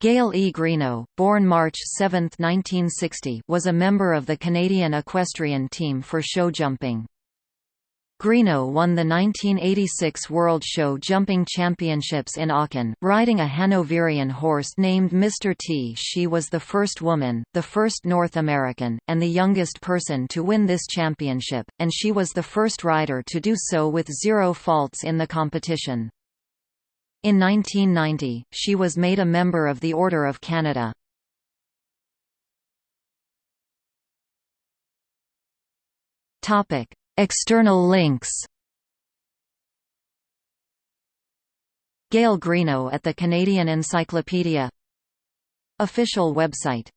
Gail E. Greenough, born March 7, 1960 was a member of the Canadian equestrian team for show jumping. Greenough won the 1986 World Show Jumping Championships in Aachen, riding a Hanoverian horse named Mr. T. She was the first woman, the first North American, and the youngest person to win this championship, and she was the first rider to do so with zero faults in the competition. In 1990, she was made a member of the Order of Canada. External links. Gail Greenough at the Canadian Encyclopedia. Official website